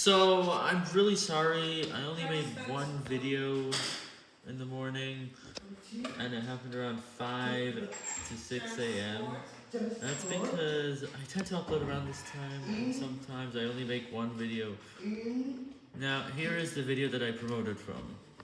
So, I'm really sorry, I only made one video in the morning, and it happened around 5 to 6 a.m. That's because I tend to upload around this time, and sometimes I only make one video. Now, here is the video that I promoted from.